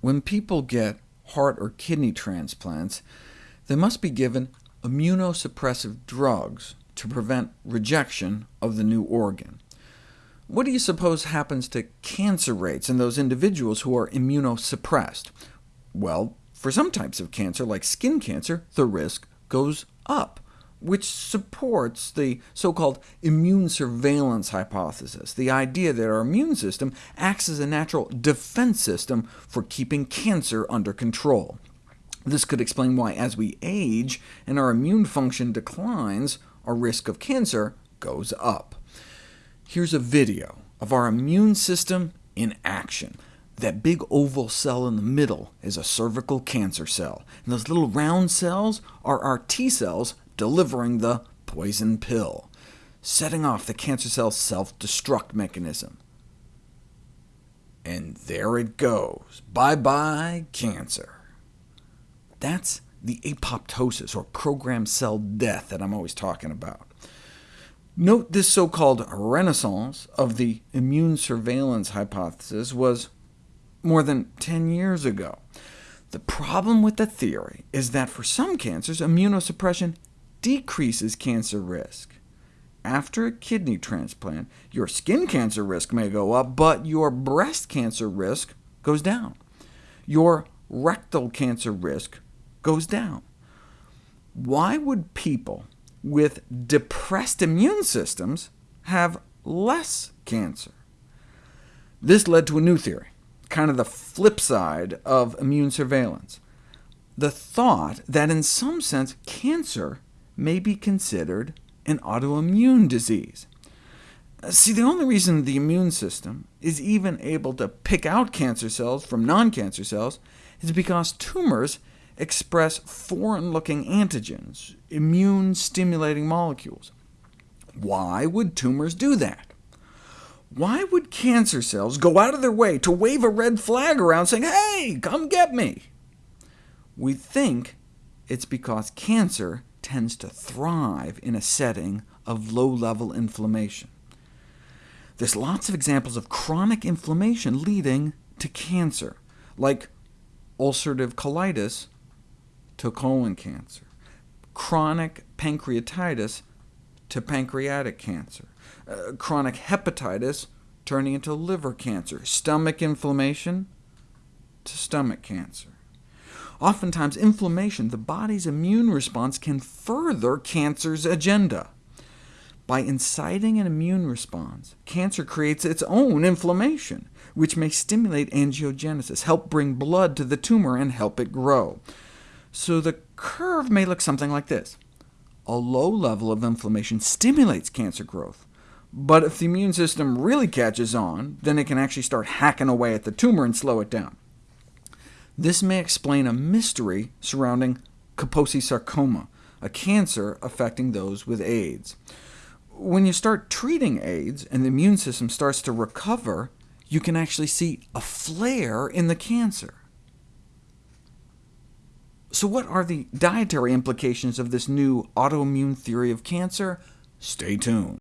When people get heart or kidney transplants, they must be given immunosuppressive drugs to prevent rejection of the new organ. What do you suppose happens to cancer rates in those individuals who are immunosuppressed? Well, for some types of cancer, like skin cancer, the risk goes up which supports the so-called immune surveillance hypothesis, the idea that our immune system acts as a natural defense system for keeping cancer under control. This could explain why, as we age and our immune function declines, our risk of cancer goes up. Here's a video of our immune system in action. That big oval cell in the middle is a cervical cancer cell, and those little round cells are our T cells delivering the poison pill, setting off the cancer cell's self-destruct mechanism. And there it goes. Bye-bye, cancer. That's the apoptosis, or programmed cell death, that I'm always talking about. Note this so-called renaissance of the immune surveillance hypothesis was more than 10 years ago. The problem with the theory is that for some cancers, immunosuppression decreases cancer risk. After a kidney transplant, your skin cancer risk may go up, but your breast cancer risk goes down. Your rectal cancer risk goes down. Why would people with depressed immune systems have less cancer? This led to a new theory, kind of the flip side of immune surveillance. The thought that in some sense cancer may be considered an autoimmune disease. See, the only reason the immune system is even able to pick out cancer cells from non-cancer cells is because tumors express foreign-looking antigens, immune-stimulating molecules. Why would tumors do that? Why would cancer cells go out of their way to wave a red flag around saying, hey, come get me? We think it's because cancer tends to thrive in a setting of low-level inflammation. There's lots of examples of chronic inflammation leading to cancer, like ulcerative colitis to colon cancer, chronic pancreatitis to pancreatic cancer, uh, chronic hepatitis turning into liver cancer, stomach inflammation to stomach cancer. Oftentimes, inflammation, the body's immune response, can further cancer's agenda. By inciting an immune response, cancer creates its own inflammation, which may stimulate angiogenesis, help bring blood to the tumor, and help it grow. So the curve may look something like this. A low level of inflammation stimulates cancer growth, but if the immune system really catches on, then it can actually start hacking away at the tumor and slow it down. This may explain a mystery surrounding Kaposi sarcoma, a cancer affecting those with AIDS. When you start treating AIDS and the immune system starts to recover, you can actually see a flare in the cancer. So what are the dietary implications of this new autoimmune theory of cancer? Stay tuned.